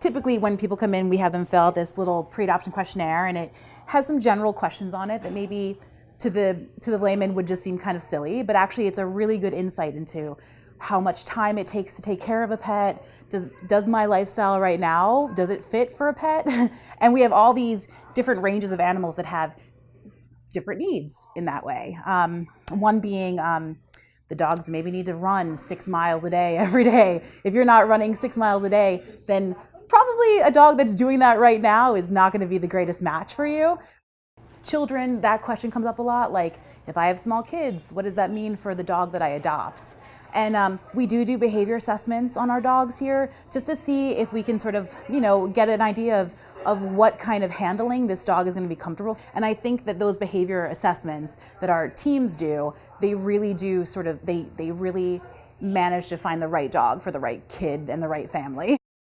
typically when people come in, we have them fill out this little pre-adoption questionnaire and it has some general questions on it that maybe to the, to the layman would just seem kind of silly, but actually it's a really good insight into how much time it takes to take care of a pet. Does, does my lifestyle right now, does it fit for a pet? and we have all these different ranges of animals that have different needs in that way. Um, one being um, the dogs maybe need to run six miles a day every day. If you're not running six miles a day, then probably a dog that's doing that right now is not going to be the greatest match for you. Children, that question comes up a lot. Like, if I have small kids, what does that mean for the dog that I adopt? And um, we do do behavior assessments on our dogs here just to see if we can sort of, you know, get an idea of, of what kind of handling this dog is going to be comfortable. And I think that those behavior assessments that our teams do, they really do sort of, they, they really manage to find the right dog for the right kid and the right family.